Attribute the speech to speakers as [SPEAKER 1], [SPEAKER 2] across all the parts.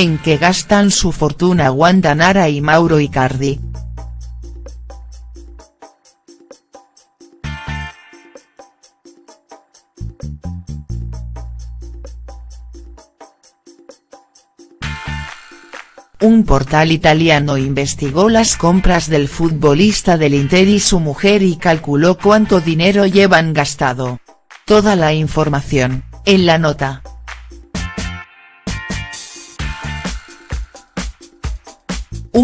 [SPEAKER 1] en que gastan su fortuna Wanda Nara y Mauro Icardi. Un portal italiano investigó las compras del futbolista del Inter y su mujer y calculó cuánto dinero llevan gastado. Toda la información, en la nota.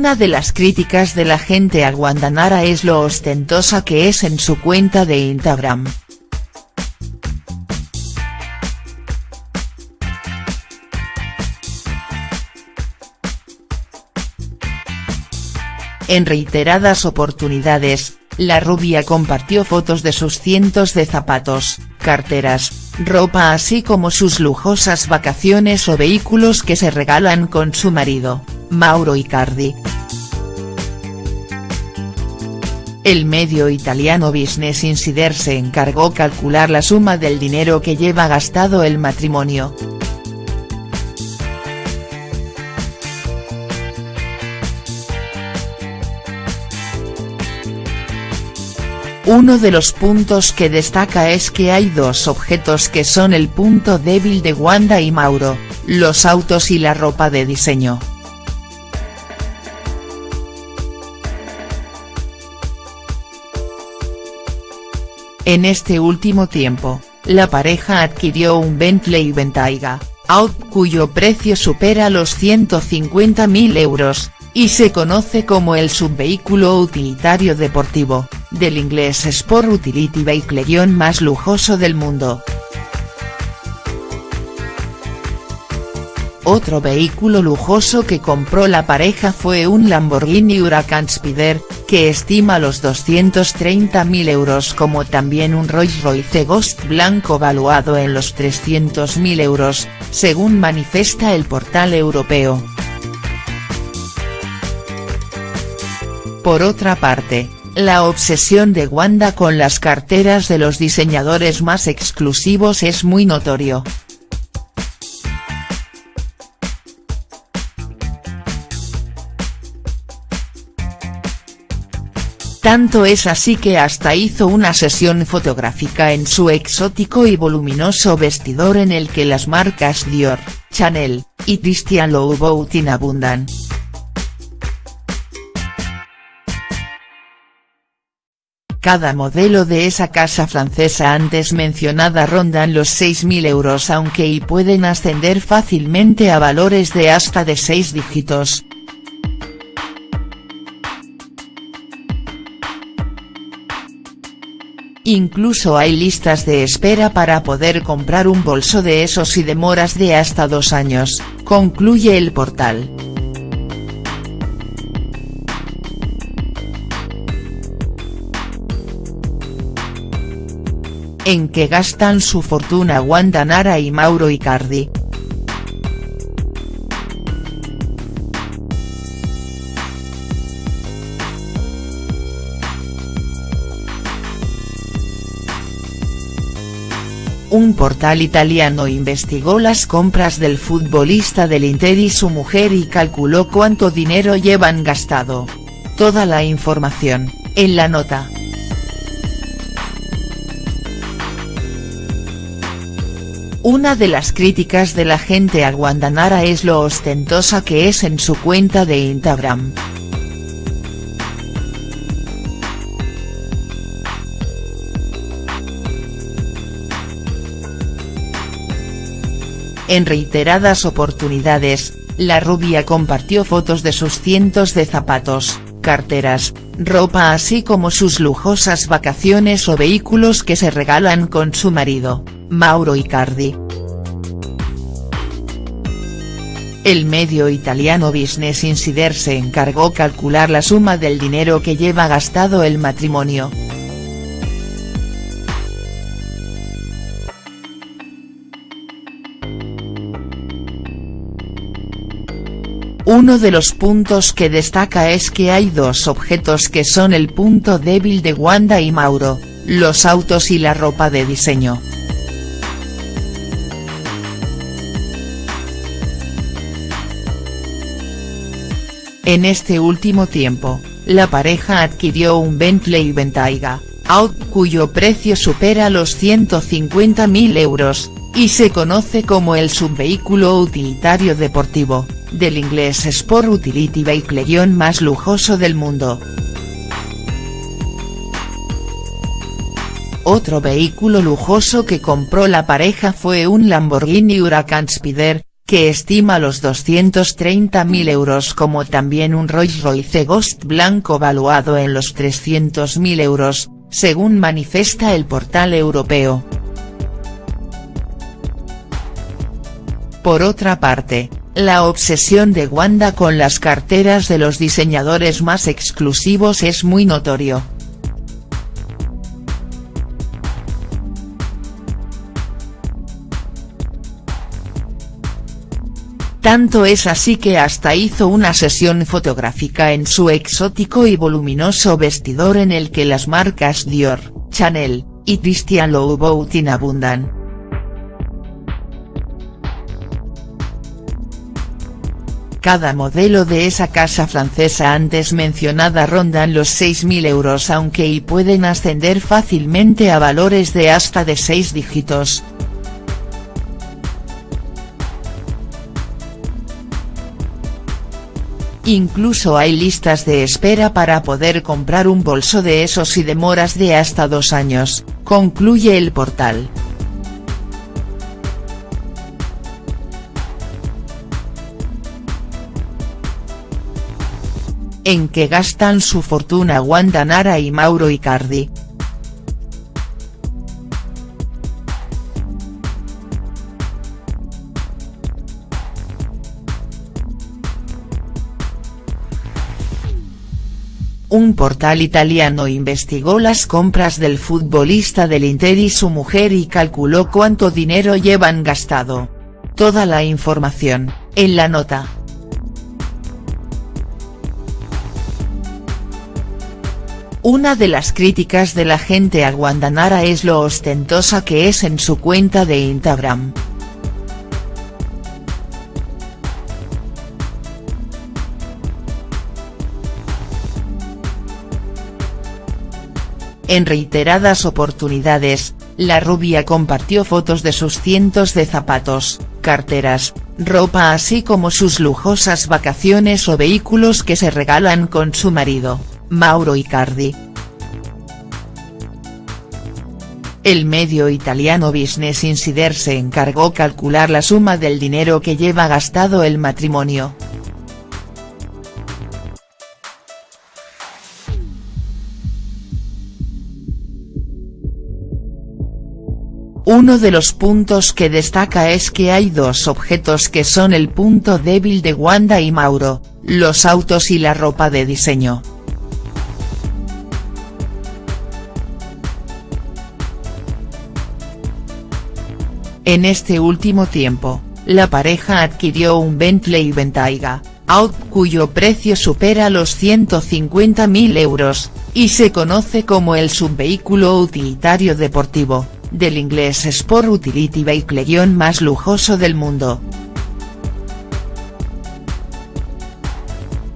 [SPEAKER 1] Una de las críticas de la gente a Guandanara es lo ostentosa que es en su cuenta de Instagram. En reiteradas oportunidades, la rubia compartió fotos de sus cientos de zapatos, carteras, ropa así como sus lujosas vacaciones o vehículos que se regalan con su marido, Mauro Icardi. El medio italiano Business Insider se encargó calcular la suma del dinero que lleva gastado el matrimonio. Uno de los puntos que destaca es que hay dos objetos que son el punto débil de Wanda y Mauro, los autos y la ropa de diseño. En este último tiempo, la pareja adquirió un Bentley Bentayga, Out cuyo precio supera los 150.000 euros, y se conoce como el subvehículo utilitario deportivo, del inglés Sport Utility Vehicle más lujoso del mundo. Otro vehículo lujoso que compró la pareja fue un Lamborghini Huracan Spider, que estima los 230.000 euros como también un Rolls Royce Ghost blanco valuado en los 300.000 euros, según manifiesta el portal europeo. Por otra parte, la obsesión de Wanda con las carteras de los diseñadores más exclusivos es muy notorio. Tanto es así que hasta hizo una sesión fotográfica en su exótico y voluminoso vestidor en el que las marcas Dior, Chanel, y Christian Louboutin abundan. Cada modelo de esa casa francesa antes mencionada rondan los 6.000 euros aunque y pueden ascender fácilmente a valores de hasta de 6 dígitos. Incluso hay listas de espera para poder comprar un bolso de esos y demoras de hasta dos años, concluye el portal. en que gastan su fortuna Wanda Nara y Mauro Icardi. Un portal italiano investigó las compras del futbolista del Inter y su mujer y calculó cuánto dinero llevan gastado. Toda la información, en la nota. Una de las críticas de la gente a Guandanara es lo ostentosa que es en su cuenta de Instagram. En reiteradas oportunidades, la rubia compartió fotos de sus cientos de zapatos, carteras, ropa así como sus lujosas vacaciones o vehículos que se regalan con su marido. Mauro Icardi. El medio italiano Business Insider se encargó calcular la suma del dinero que lleva gastado el matrimonio. Uno de los puntos que destaca es que hay dos objetos que son el punto débil de Wanda y Mauro, los autos y la ropa de diseño. En este último tiempo, la pareja adquirió un Bentley Bentayga, Out cuyo precio supera los 150.000 euros, y se conoce como el subvehículo utilitario deportivo, del inglés Sport Utility Vehicle más lujoso del mundo. Otro vehículo lujoso que compró la pareja fue un Lamborghini Huracan Spider, que estima los 230.000 euros como también un Rolls Royce Ghost blanco valuado en los 300.000 euros, según manifiesta el portal europeo. Por otra parte, la obsesión de Wanda con las carteras de los diseñadores más exclusivos es muy notorio. Tanto es así que hasta hizo una sesión fotográfica en su exótico y voluminoso vestidor en el que las marcas Dior, Chanel, y Christian Louboutin abundan. Cada modelo de esa casa francesa antes mencionada rondan los 6.000 euros aunque y pueden ascender fácilmente a valores de hasta de 6 dígitos. Incluso hay listas de espera para poder comprar un bolso de esos y demoras de hasta dos años, concluye el portal. En que gastan su fortuna Wanda Nara y Mauro Icardi. Un portal italiano investigó las compras del futbolista del Inter y su mujer y calculó cuánto dinero llevan gastado. Toda la información, en la nota. Una de las críticas de la gente a Guandanara es lo ostentosa que es en su cuenta de Instagram. En reiteradas oportunidades, la rubia compartió fotos de sus cientos de zapatos, carteras, ropa así como sus lujosas vacaciones o vehículos que se regalan con su marido, Mauro Icardi. El medio italiano Business Insider se encargó calcular la suma del dinero que lleva gastado el matrimonio. Uno de los puntos que destaca es que hay dos objetos que son el punto débil de Wanda y Mauro, los autos y la ropa de diseño. En este último tiempo, la pareja adquirió un Bentley Bentayga, Out cuyo precio supera los 150.000 euros, y se conoce como el subvehículo utilitario deportivo del inglés Sport Utility Vehicle más lujoso del mundo.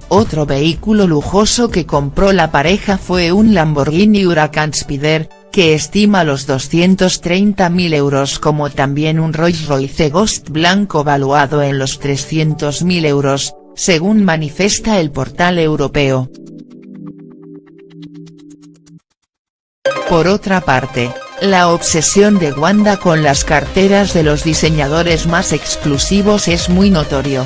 [SPEAKER 1] Otro vehículo lujoso que compró la pareja fue un Lamborghini Huracan Spider, que estima los 230.000 euros como también un Rolls Royce Ghost blanco valuado en los 300.000 euros, según manifiesta el portal europeo. Por otra parte, la obsesión de Wanda con las carteras de los diseñadores más exclusivos es muy notorio.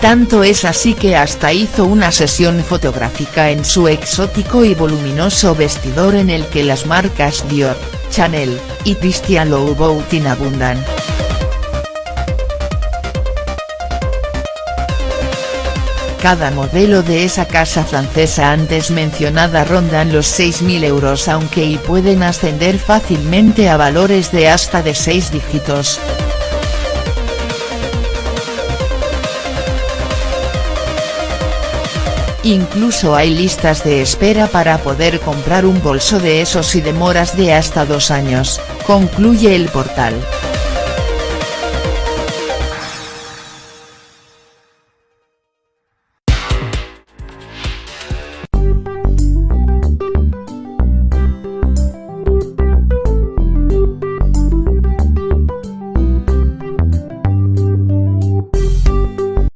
[SPEAKER 1] Tanto es así que hasta hizo una sesión fotográfica en su exótico y voluminoso vestidor en el que las marcas Dior, Chanel, y Christian Louboutin abundan. Cada modelo de esa casa francesa antes mencionada rondan los 6.000 euros aunque y pueden ascender fácilmente a valores de hasta de 6 dígitos. Incluso hay listas de espera para poder comprar un bolso de esos y demoras de hasta dos años, concluye el portal.